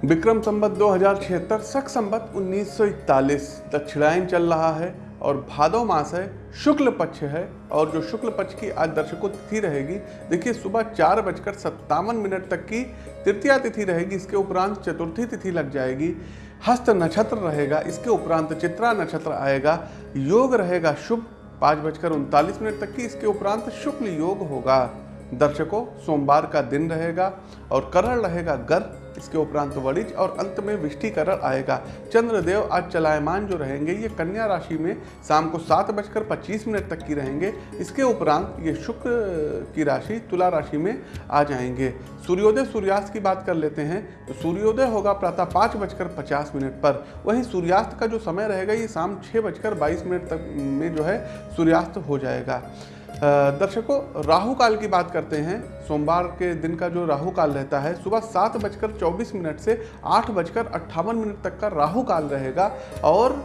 विक्रम संबत दो हज़ार छिहत्तर, सख संबत 1941 दक्षिणायन चल रहा है और भादव मास है, शुक्ल पक्ष है और जो शुक्ल पक्ष की आज दर्शकों तिथि रहेगी, देखिए सुबह चार बजकर सत्तावन मिनट तक की तृतीया तिथि रहेगी, इसके उपरांत चतुर्थी तिथि लग जाएगी। हस्त नक्षत्र रहेगा, इसके उपरांत चित्रा नक्षत्र आएगा, योग रहेगा शुभ, पाँच बजकर उनतालीस मिनट तक की, इसके उपरांत शुक्ल योग होगा। दर्शकों, सोमवार का दिन रहेगा और करण रहेगा, गर इसके उपरांत वरिज और अंत में विष्टिकरण आएगा। चंद्रदेव आज चलायमान जो रहेंगे, ये कन्या राशि में शाम को सात बजकर पच्चीस मिनट तक की रहेंगे। इसके उपरांत ये शुक्र की राशि, तुला राशि में आ जाएँगे। सूर्योदय सूर्यास्त की बात कर लेते हैं तो सूर्योदय होगा प्रातः पाँच बजकर पचास मिनट पर। वहीं सूर्यास्त का जो समय रहेगा, ये शाम छः बजकर बाईस मिनट तक में जो है सूर्यास्त हो जाएगा। दर्शकों राहु काल की बात करते हैं। सोमवार के दिन का जो राहु काल रहता है, सुबह सात बजकर चौबीस मिनट से आठ बजकर अट्ठावन मिनट तक का राहु काल रहेगा। और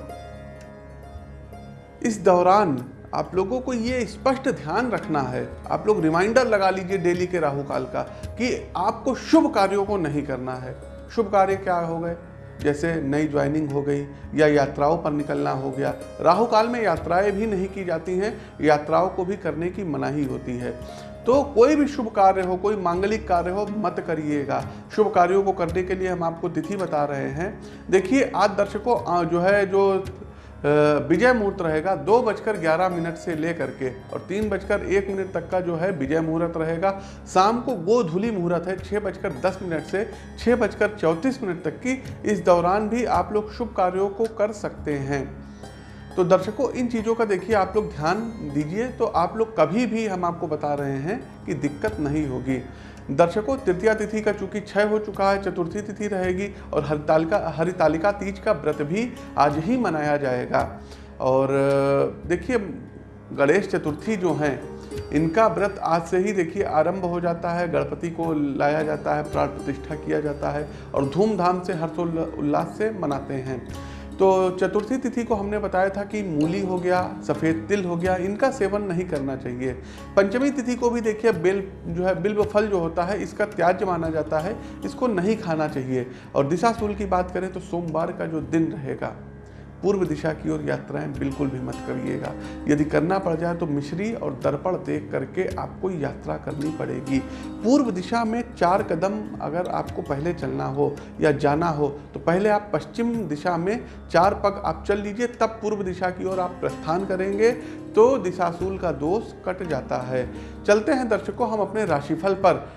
इस दौरान आप लोगों को ये स्पष्ट ध्यान रखना है, आप लोग रिमाइंडर लगा लीजिए डेली के राहु काल का, कि आपको शुभ कार्यों को नहीं करना है। शुभ कार्य क्या हो गए? जैसे नई ज्वाइनिंग हो गई या यात्राओं पर निकलना हो गया। राहु काल में यात्राएँ भी नहीं की जाती हैं, यात्राओं को भी करने की मनाही होती है। तो कोई भी शुभ कार्य हो, कोई मांगलिक कार्य हो, मत करिएगा। शुभ कार्यों को करने के लिए हम आपको तिथि बता रहे हैं। देखिए, आज दर्शकों जो है, जो विजय मुहूर्त रहेगा दो बजकर ग्यारह मिनट से लेकर के और तीन बजकर एक मिनट तक का जो है विजय मुहूर्त रहेगा। शाम को गोधुली मुहूर्त है छः बजकर दस मिनट से छः बजकर चौंतीस मिनट तक की। इस दौरान भी आप लोग शुभ कार्यों को कर सकते हैं। तो दर्शकों, इन चीज़ों का देखिए, आप लोग ध्यान दीजिए तो आप लोग कभी भी हम आपको बता रहे हैं कि दिक्कत नहीं होगी। दर्शकों, तृतीया तिथि का चूँकि क्षय हो चुका है, चतुर्थी तिथि रहेगी और हरितालिका हरितालिका तीज का व्रत भी आज ही मनाया जाएगा। और, देखिए, गणेश चतुर्थी जो हैं, इनका व्रत आज से ही देखिए, आरंभ हो जाता है, गणपति को लाया जाता है, प्राण प्रतिष्ठा किया जाता है और धूमधाम से हर्षोल्लास से मनाते हैं। तो चतुर्थी तिथि को हमने बताया था कि मूली हो गया, सफ़ेद तिल हो गया, इनका सेवन नहीं करना चाहिए। पंचमी तिथि को भी देखिए, बिल जो है, बिल्व फल जो होता है, इसका त्याज माना जाता है, इसको नहीं खाना चाहिए। और दिशाशूल की बात करें तो सोमवार का जो दिन रहेगा पूर्व दिशा की ओर यात्राएँ बिल्कुल भी मत करिएगा। यदि करना पड़ जाए तो मिश्री और दर्पण देख करके आपको यात्रा करनी पड़ेगी। पूर्व दिशा में चार कदम अगर आपको पहले चलना हो या जाना हो तो पहले आप पश्चिम दिशा में चार पग आप चल लीजिए, तब पूर्व दिशा की ओर आप प्रस्थान करेंगे तो दिशाशूल का दोष कट जाता है। चलते हैं दर्शकों, हम अपने राशिफल पर।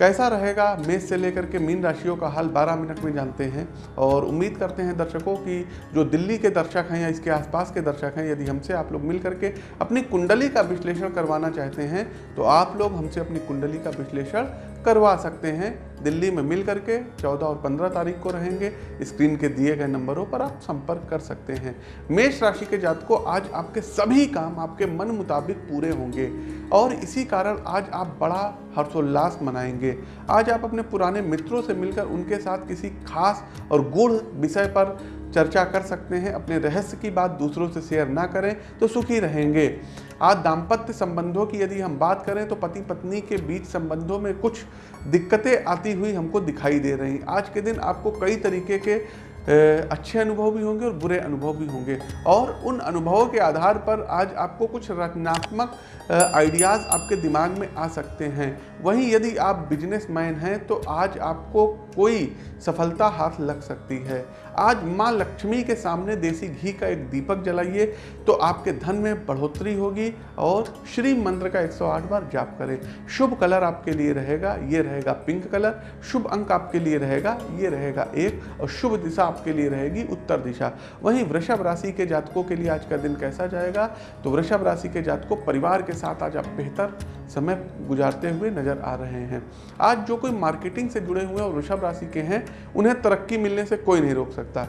कैसा रहेगा मेष से लेकर के मीन राशियों का हाल 12 मिनट में जानते हैं और उम्मीद करते हैं दर्शकों की जो दिल्ली के दर्शक हैं या इसके आसपास के दर्शक हैं, यदि हमसे आप लोग मिल करके अपनी कुंडली का विश्लेषण करवाना चाहते हैं तो आप लोग हमसे अपनी कुंडली का विश्लेषण करवा सकते हैं। दिल्ली में मिल करके 14 और 15 तारीख को रहेंगे। स्क्रीन के दिए गए नंबरों पर आप संपर्क कर सकते हैं। मेष राशि के जातकों, आज आपके सभी काम आपके मन मुताबिक पूरे होंगे। और इसी कारण आज आप बड़ा हर्षोल्लास मनाएँगे। आज आप अपने पुराने मित्रों से मिलकर उनके साथ किसी खास और गुड़ विषय पर चर्चा कर सकते हैं, अपने रहस्य की बात दूसरों से शेयर ना करें तो सुखी रहेंगे। आज दाम्पत्य संबंधों की यदि हम बात करें तो पति पत्नी के बीच संबंधों में कुछ दिक्कतें आती हुई हमको दिखाई दे रही आज के दिन आपको कई तरीके के अच्छे अनुभव भी होंगे और बुरे अनुभव भी होंगे। और उन अनुभवों के आधार पर आज आपको कुछ रचनात्मक आइडियाज़ आपके दिमाग में आ सकते हैं। वहीं यदि आप बिजनेसमैन हैं तो आज आपको कोई सफलता हाथ लग सकती है। आज माँ लक्ष्मी के सामने देसी घी का एक दीपक जलाइए तो आपके धन में बढ़ोतरी होगी और श्री मंत्र का 108 बार जाप करें। शुभ कलर आपके लिए रहेगा, ये रहेगा पिंक कलर, शुभ अंक आपके लिए रहेगा, ये रहेगा एक, और शुभ दिशा आपके लिए रहेगी उत्तर दिशा। वहीं वृषभ राशि के जातकों के लिए आज का दिन कैसा जाएगा? तो वृषभ राशि के जातकों, परिवार के साथ आज आप बेहतर समय गुजारते हुए नज़र आ रहे हैं। आज जो कोई मार्केटिंग से जुड़े हुए और वृषभ राशि के हैं, उन्हें तरक्की मिलने से कोई नहीं रोक सकता।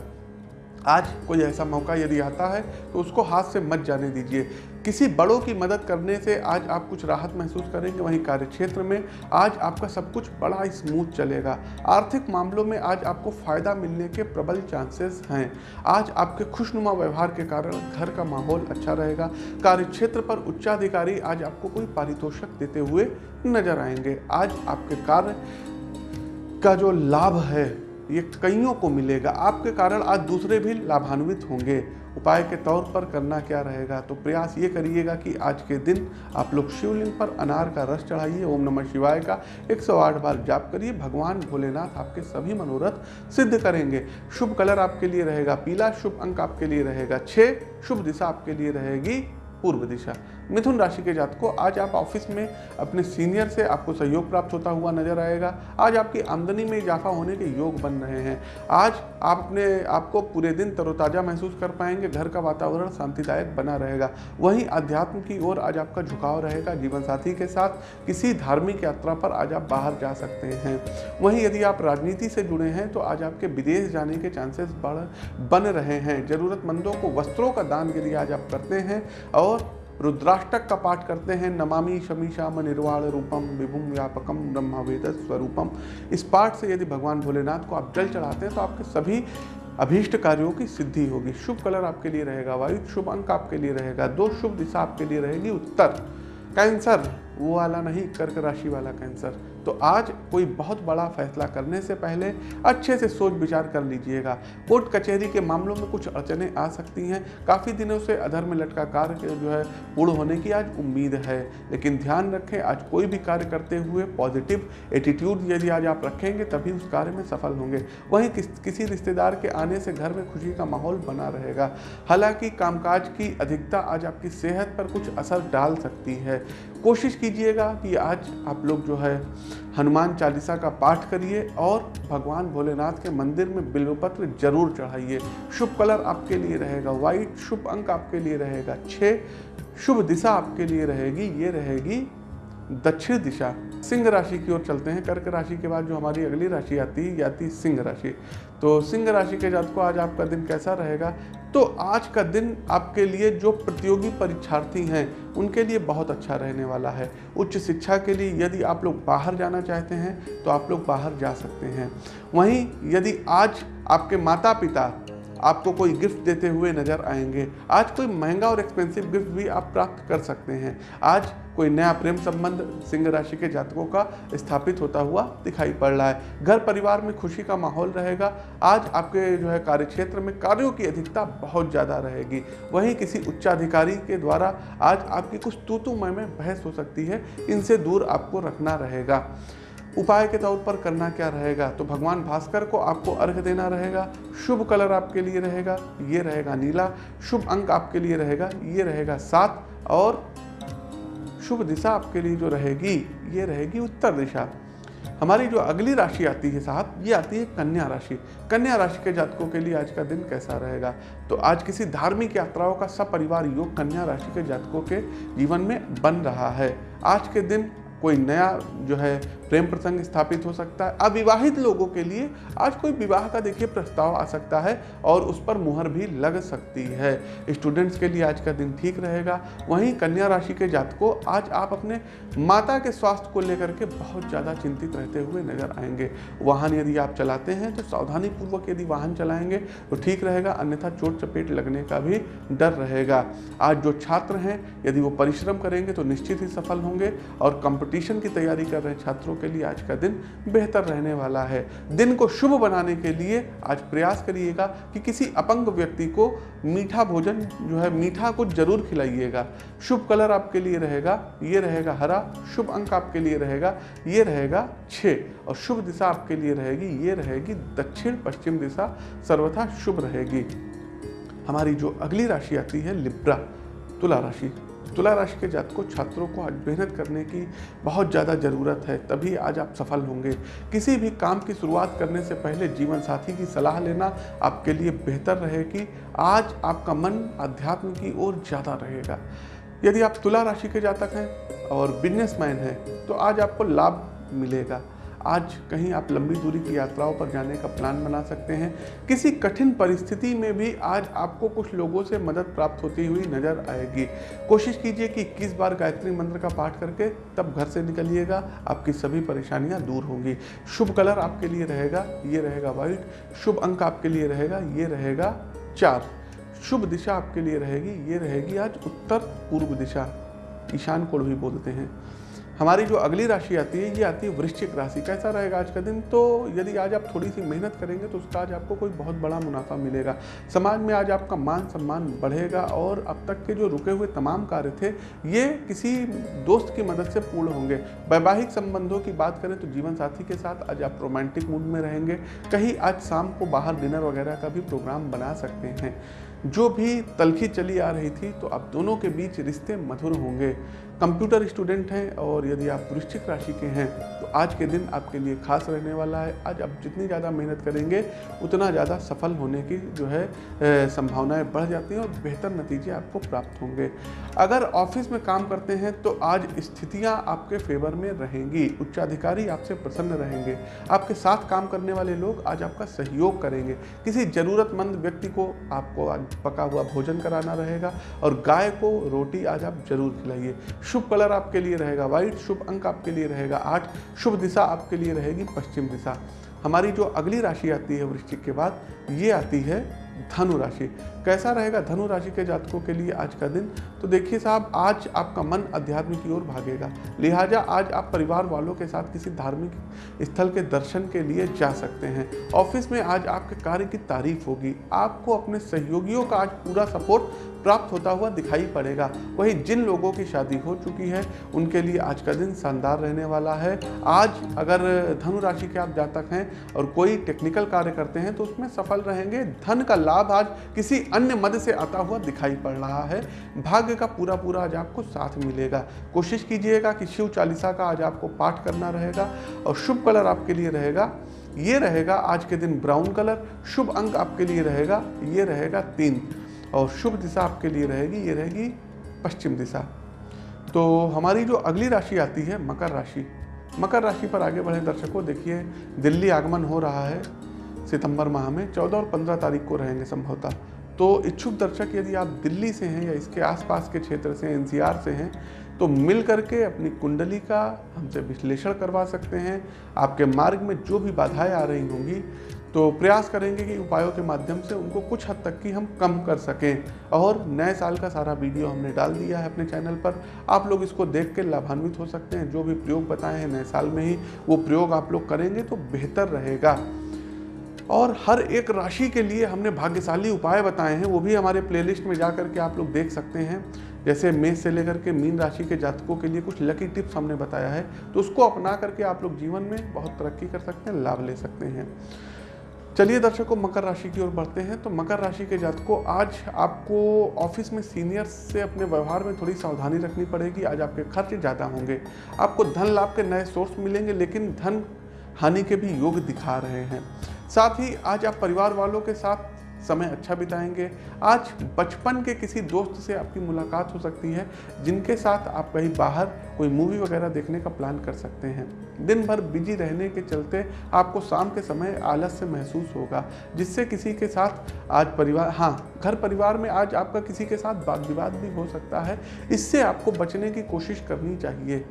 आज कोई ऐसा मौका यदि आता है तो उसको हाथ से मत जाने दीजिए। किसी बड़ों की मदद करने से आज आप कुछ राहत महसूस करेंगे वहीं कार्यक्षेत्र में। आज आपका सब कुछ बड़ा स्मूथ चलेगा। आर्थिक मामलों में आज आपको फ़ायदा मिलने के प्रबल चांसेस हैं। आज आपके खुशनुमा व्यवहार के कारण घर का माहौल अच्छा रहेगा। कार्यक्षेत्र पर उच्चाधिकारी आज आपको कोई पारितोषक देते हुए नज़र आएँगे। आज आपके कार्य का जो लाभ है ये कईयों को मिलेगा। आपके कारण आज दूसरे भी लाभान्वित होंगे। उपाय के तौर पर करना क्या रहेगा? तो प्रयास ये करिएगा कि आज के दिन आप लोग शिवलिंग पर अनार का रस चढ़ाइए, ओम नमः शिवाय का 108 बार जाप करिए। भगवान भोलेनाथ आपके सभी मनोरथ सिद्ध करेंगे। शुभ कलर आपके लिए रहेगा पीला, शुभ अंक आपके लिए रहेगा छः शुभ दिशा आपके लिए रहेगी पूर्व दिशा। मिथुन राशि के जात को आज आप ऑफ़िस में अपने सीनियर से आपको सहयोग प्राप्त होता हुआ नज़र आएगा। आज आपकी आमदनी में इजाफा होने के योग बन रहे हैं। आज आप अपने आपको पूरे दिन तरोताज़ा महसूस कर पाएँगे, घर का वातावरण शांतिदायक बना रहेगा। वहीं अध्यात्म की ओर आज आपका झुकाव रहेगा जीवन साथी के साथ। किसी धार्मिक यात्रा पर आज आप बाहर जा सकते हैं। वहीं यदि आप राजनीति से जुड़े हैं तो आज आपके विदेश जाने के चांसेस बढ़, बन रहे हैं। ज़रूरतमंदों को वस्त्रों का दान यदि आज आप करते हैं और रुद्राष्टक का पाठ करते हैं। नमामि शमीशाम निर्वाण रूपम विभुम व्यापकम, ब्रह्मवेद स्वरूपम। इस पाठ से यदि भगवान भोलेनाथ को आप जल चढ़ाते हैं तो आपके सभी अभीष्ट कार्यों की सिद्धि होगी। शुभ कलर आपके लिए रहेगा, वायु शुभ अंक आपके लिए रहेगा, दो शुभ दिशा आपके लिए रहेगी, उत्तर। कैंसर वो वाला नहीं कर्क राशि वाला कैंसर तो आज कोई बहुत बड़ा फैसला करने से पहले अच्छे से सोच विचार कर लीजिएगा। कोर्ट कचहरी के मामलों में कुछ अड़चने आ सकती हैं। काफ़ी दिनों से अधर में लटका कार्य जो है पूर्ण होने की आज उम्मीद है। लेकिन ध्यान रखें आज कोई भी कार्य करते हुए पॉजिटिव एटीट्यूड यदि आज आप रखेंगे तभी उस कार्य में सफल होंगे। वहीं किस, किसी रिश्तेदार के आने से घर में खुशी का माहौल बना रहेगा। हालाँकि कामकाज की अधिकता आज आपकी सेहत पर कुछ असर डाल सकती है। कोशिश कीजिएगा कि आज आप लोग जो है हनुमान चालीसा का पाठ करिए और भगवान भोलेनाथ के मंदिर में बिल्वपत्र ज़रूर चढ़ाइए। शुभ कलर आपके लिए रहेगा वाइट शुभ अंक आपके लिए रहेगा छः शुभ दिशा आपके लिए रहेगी, ये रहेगी दक्षिण दिशा, सिंह राशि की ओर चलते हैं। कर्क राशि के बाद जो हमारी अगली राशि आती है आती सिंह राशि। तो सिंह राशि के जात को आज आपका दिन कैसा रहेगा? तो आज का दिन आपके लिए जो प्रतियोगी परीक्षार्थी हैं, उनके लिए बहुत अच्छा रहने वाला है। उच्च शिक्षा के लिए यदि आप लोग बाहर जाना चाहते हैं तो आप लोग बाहर जा सकते हैं। वहीं यदि आज आपके माता पिता आपको कोई गिफ्ट देते हुए नज़र आएँगे, आज कोई महँगा और एक्सपेंसिव गिफ्ट भी आप प्राप्त कर सकते हैं। आज कोई नया प्रेम संबंध सिंह राशि के जातकों का स्थापित होता हुआ दिखाई पड़ रहा है। घर परिवार में खुशी का माहौल रहेगा। आज आपके जो है कार्य क्षेत्र में कार्यों की अधिकता बहुत ज़्यादा रहेगी। वहीं किसी उच्चाधिकारी के द्वारा आज आपकी कुछ तूतुमय में बहस हो सकती है। इनसे दूर आपको रखना रहेगा। उपाय के तौर पर करना क्या रहेगा? तो भगवान भास्कर को आपको अर्घ देना रहेगा। शुभ कलर आपके लिए रहेगा, ये रहेगा नीला। शुभ अंक आपके लिए रहेगा, ये रहेगा सात। और शुभ दिशा आपके लिए जो रहेगी, ये रहेगी उत्तर दिशा। हमारी जो अगली राशि आती है साहब, ये आती है कन्या राशि। कन्या राशि के जातकों के लिए आज का दिन कैसा रहेगा? तो आज किसी धार्मिक यात्राओं का सपरिवार योग कन्या राशि के जातकों के जीवन में बन रहा है। आज के दिन कोई नया जो है प्रेम प्रसंग स्थापित हो सकता है। अविवाहित लोगों के लिए आज कोई विवाह का देखिए प्रस्ताव आ सकता है और उस पर मुहर भी लग सकती है। स्टूडेंट्स के लिए आज का दिन ठीक रहेगा। वहीं कन्या राशि के जातकों, आज आप अपने माता के स्वास्थ्य को लेकर के बहुत ज़्यादा चिंतित रहते हुए नज़र आएँगे। वाहन यदि आप चलाते हैं तो सावधानी पूर्वक यदि वाहन चलाएँगे तो ठीक रहेगा, अन्यथा चोट चपेट लगने का भी डर रहेगा। आज जो छात्र हैं, यदि वो परिश्रम करेंगे तो निश्चित ही सफल होंगे और कंपटीशन की तैयारी कर रहे छात्रों के लिए आज का दिन बेहतर रहने वाला है। दिन को शुभ बनाने के लिए आज प्रयास करिएगा कि किसी अपंग व्यक्ति को मीठा भोजन जो है, मीठा कुछ ज़रूर खिलाइएगा। शुभ कलर आपके लिए रहेगा, ये रहेगा हरा, शुभ अंक आपके लिए रहेगा, ये रहेगा छः और शुभ दिशा आपके लिए रहेगी, ये रहेगी दक्षिण पश्चिम दिशा, सर्वथा शुभ रहेगी। हमारी जो अगली राशि आती है, लिब्रा, तुला राशि। तुला राशि के जातकों, छात्रों को आज मेहनत करने की बहुत ज़्यादा ज़रूरत है, तभी आज आप सफल होंगे। किसी भी काम की शुरुआत करने से पहले जीवन साथी की सलाह लेना आपके लिए बेहतर रहेगी। आज आपका मन अध्यात्म की ओर ज़्यादा रहेगा। यदि आप तुला राशि के जातक हैं और बिजनेसमैन हैं तो आज आपको लाभ मिलेगा। आज कहीं आप लंबी दूरी की यात्राओं पर जाने का प्लान बना सकते हैं। किसी कठिन परिस्थिति में भी आज आपको कुछ लोगों से मदद प्राप्त होती हुई नज़र आएगी। कोशिश कीजिए कि इक्कीस बार गायत्री मंत्र का पाठ करके तब घर से निकलिएगा, आपकी सभी परेशानियाँ दूर होंगी। शुभ कलर आपके लिए रहेगा, ये रहेगा वाइट शुभ अंक आपके लिए रहेगा, ये रहेगा चार। शुभ दिशा आपके लिए रहेगी, ये रहेगी आज उत्तर पूर्व दिशा। ईशान कोण भी बोलते हैं। हमारी जो अगली राशि आती है, ये आती है वृश्चिक राशि। कैसा रहेगा आज का दिन? तो यदि आज आप थोड़ी सी मेहनत करेंगे तो उसका आज आपको कोई बहुत बड़ा मुनाफा मिलेगा। समाज में आज आपका मान सम्मान बढ़ेगा और अब तक के जो रुके हुए तमाम कार्य थे, ये किसी दोस्त की मदद से पूर्ण होंगे। वैवाहिक संबंधों की बात करें तो जीवन साथी के साथ आज आप रोमांटिक मूड में रहेंगे। कहीं आज शाम को बाहर डिनर वगैरह का भी प्रोग्राम बना सकते हैं। जो भी तलखी चली आ रही थी तो अब दोनों के बीच रिश्ते मधुर होंगे। कंप्यूटर स्टूडेंट हैं और यदि आप वृश्चिक राशि के हैं तो आज के दिन आपके लिए खास रहने वाला है। आज आप जितनी ज़्यादा मेहनत करेंगे, उतना ज़्यादा सफल होने की जो है संभावनाएँ बढ़ जाती हैं और बेहतर नतीजे आपको प्राप्त होंगे। अगर ऑफ़िस में काम करते हैं तो आज स्थितियाँ आपके फेवर में रहेंगी। उच्चाधिकारी आपसे प्रसन्न रहेंगे। आपके साथ काम करने वाले लोग आज आपका सहयोग करेंगे। किसी ज़रूरतमंद व्यक्ति को आपको आज पका हुआ भोजन कराना रहेगा और गाय को रोटी आज आप ज़रूर खिलाइए। शुभ कलर आपके लिए रहेगा, व्हाइट शुभ अंक आपके लिए रहेगा, आठ शुभ दिशा आपके लिए रहेगी, पश्चिम दिशा। हमारी जो अगली राशि आती है वृश्चिक के बाद, ये आती है धनु राशि। कैसा रहेगा धनु राशि के जातकों के लिए आज का दिन? तो देखिए साहब, आज आपका मन अध्यात्म की ओर भागेगा। लिहाजा आज आप परिवार वालों के साथ किसी धार्मिक स्थल के दर्शन के लिए जा सकते हैं। ऑफ़िस में आज आपके कार्य की तारीफ़ होगी। आपको अपने सहयोगियों का आज पूरा सपोर्ट प्राप्त होता हुआ दिखाई पड़ेगा। वही जिन लोगों की शादी हो चुकी है, उनके लिए आज का दिन शानदार रहने वाला है। आज अगर धनु राशि के आप जातक हैं और कोई टेक्निकल कार्य करते हैं तो उसमें सफल रहेंगे। धन का लाभ आज किसी अन्य मद से आता हुआ दिखाई पड़ रहा है। भाग्य का पूरा पूरा आज आपको साथ मिलेगा। कोशिश कीजिएगा कि शिव चालीसा का आज आपको पाठ करना रहेगा और शुभ कलर आपके लिए रहेगा। ये रहेगा आज के दिन ब्राउन कलर, शुभ अंक आपके लिए रहेगा, ये रहेगा तीन और शुभ दिशा आपके लिए रहेगी, ये रहेगी पश्चिम दिशा। तो हमारी जो अगली राशि आती है, मकर राशि। मकर राशि पर आगे बढ़े दर्शकों, देखिए, दिल्ली आगमन हो रहा है सितंबर माह में। चौदह और पंद्रह तारीख को रहेंगे संभवतः। तो इच्छुक दर्शक, यदि आप दिल्ली से हैं या इसके आसपास के क्षेत्र से एनसीआर से हैं तो मिल करके अपनी कुंडली का हमसे विश्लेषण करवा सकते हैं। आपके मार्ग में जो भी बाधाएँ आ रही होंगी तो प्रयास करेंगे कि उपायों के माध्यम से उनको कुछ हद तक की हम कम कर सकें। और नए साल का सारा वीडियो हमने डाल दिया है अपने चैनल पर। आप लोग इसको देख के लाभान्वित हो सकते हैं। जो भी प्रयोग बताए हैं नए साल में ही, वो प्रयोग आप लोग करेंगे तो बेहतर रहेगा। और हर एक राशि के लिए हमने भाग्यशाली उपाय बताए हैं, वो भी हमारे प्लेलिस्ट में जा कर के आप लोग देख सकते हैं। जैसे मेष से लेकर के मीन राशि के जातकों के लिए कुछ लकी टिप्स हमने बताया है तो उसको अपना करके आप लोग जीवन में बहुत तरक्की कर सकते हैं, लाभ ले सकते हैं। चलिए दर्शकों, मकर राशि की ओर बढ़ते हैं तो मकर राशि के जातकों, आज आपको ऑफ़िस में सीनियर्स से अपने व्यवहार में थोड़ी सावधानी रखनी पड़ेगी, आज आपके खर्च ज़्यादा होंगे। आपको धन लाभ के नए सोर्स मिलेंगे, लेकिन धन हानि के भी योग दिखा रहे हैं। साथ ही आज आप परिवार वालों के साथ समय अच्छा बिताएँगे। आज बचपन के किसी दोस्त से आपकी मुलाकात हो सकती है, जिनके साथ आप कहीं बाहर कोई मूवी वगैरह देखने का प्लान कर सकते हैं। दिन भर बिज़ी रहने के चलते आपको शाम के समय आलस्य महसूस होगा, जिससे किसी के साथ आज परिवार हाँ घर परिवार में आज आपका किसी के साथ वाद विवाद भी हो सकता है। इससे आपको बचने की कोशिश करनी चाहिए।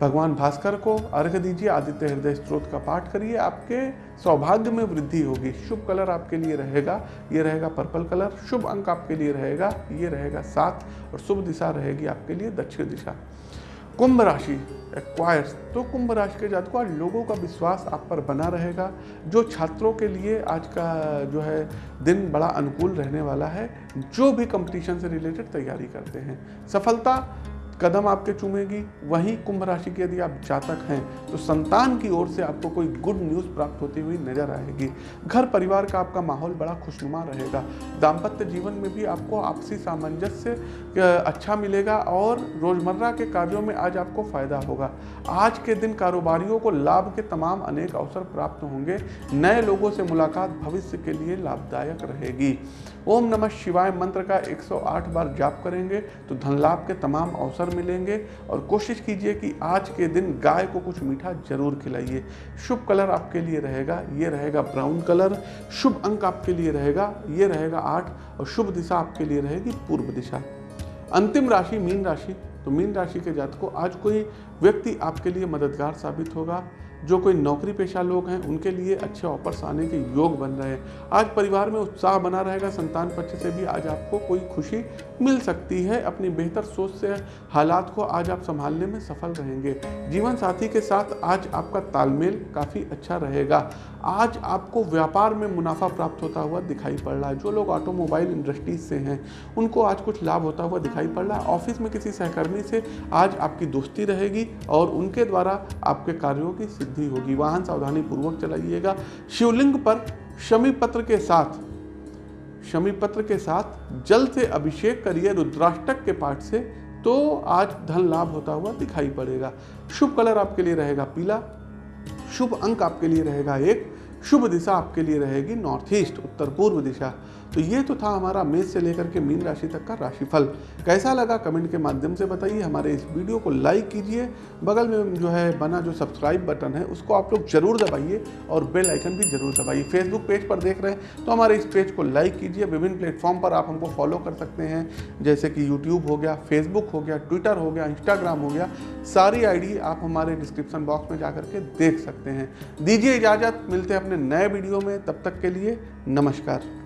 भगवान भास्कर को अर्घ दीजिए, आदित्य हृदय स्त्रोत का पाठ करिए, आपके सौभाग्य में वृद्धि होगी। शुभ कलर आपके लिए रहेगा, ये रहेगा पर्पल कलर, शुभ अंक आपके लिए रहेगा, ये रहेगा सात, और शुभ दिशा रहेगी आपके लिए दक्षिण दिशा। कुंभ राशि एक्वायर्स तो कुंभ राशि के जातकों, आज लोगों का विश्वास आप पर बना रहेगा, जो छात्रों के लिए आज का जो है दिन बड़ा अनुकूल रहने वाला है, जो भी कंपटीशन से रिलेटेड तैयारी करते हैं। सफलता कदम आपके चूमेगी, वहीं कुंभ राशि के यदि आप जातक हैं तो संतान की ओर से आपको कोई गुड न्यूज़ प्राप्त होती हुई नज़र आएगी। घर परिवार का आपका माहौल बड़ा खुशनुमा रहेगा। दाम्पत्य जीवन में भी आपको आपसी सामंजस्य अच्छा मिलेगा और रोज़मर्रा के कार्यों में आज आपको फ़ायदा होगा। आज के दिन कारोबारियों को लाभ के तमाम अनेक अवसर प्राप्त होंगे। नए लोगों से मुलाकात भविष्य के लिए लाभदायक रहेगी। ओम नमः शिवाय मंत्र का 108 बार जाप करेंगे तो धन लाभ के तमाम अवसर मिलेंगे और कोशिश कीजिए कि आज के दिन गाय को कुछ मीठा ज़रूर खिलाइए। शुभ कलर आपके लिए रहेगा, ये रहेगा ब्राउन कलर, शुभ अंक आपके लिए रहेगा, ये रहेगा आठ और शुभ दिशा आपके लिए रहेगी पूर्व दिशा। अंतिम राशि मीन राशि तो मीन राशि के जात को आज कोई व्यक्ति आपके लिए मददगार साबित होगा। जो कोई नौकरी पेशा लोग हैं, उनके लिए अच्छे ऑफर्स आने के योग बन रहे हैं। आज परिवार में उत्साह बना रहेगा, संतान पक्ष से भी आज आपको कोई खुशी मिल सकती है। अपनी बेहतर सोच से हालात को आज आप संभालने में सफल रहेंगे। जीवन साथी के साथ आज आपका तालमेल काफ़ी अच्छा रहेगा। आज आपको व्यापार में मुनाफा प्राप्त होता हुआ दिखाई पड़ रहा है। जो लोग ऑटोमोबाइल इंडस्ट्रीज़ से हैं, उनको आज कुछ लाभ होता हुआ दिखाई पड़ रहा है। ऑफ़िस में किसी सहकर्मी से आज आपकी दोस्ती रहेगी और उनके द्वारा आपके कार्यों की सिद्धि होगी। वाहन सावधानी पूर्वक चलाइएगा। शिवलिंग पर शमी पत्र के साथ शमी पत्र के साथ जल से अभिषेक करिए रुद्राष्टक के पाठ से तो आज धन लाभ होता हुआ दिखाई पड़ेगा। शुभ कलर आपके लिए रहेगा पीला। शुभ अंक आपके लिए रहेगा एक। शुभ दिशा आपके लिए रहेगी नॉर्थ ईस्ट उत्तर पूर्व दिशा। तो ये तो था हमारा मेष से लेकर के मीन राशि तक का राशिफल। कैसा लगा कमेंट के माध्यम से बताइए। हमारे इस वीडियो को लाइक कीजिए। बगल में जो है बना जो सब्सक्राइब बटन है, उसको आप लोग ज़रूर दबाइए और बेल आइकन भी ज़रूर दबाइए। फेसबुक पेज पर देख रहे हैं तो हमारे इस पेज को लाइक कीजिए। विभिन्न प्लेटफॉर्म पर आप हमको फॉलो कर सकते हैं, जैसे कि यूट्यूब हो गया, फेसबुक हो गया, ट्विटर हो गया, इंस्टाग्राम हो गया। सारी आईडी आप हमारे डिस्क्रिप्शन बॉक्स में जा करके देख सकते हैं। दीजिए इजाज़त, मिलते हैं अपने नए वीडियो में। तब तक के लिए नमस्कार।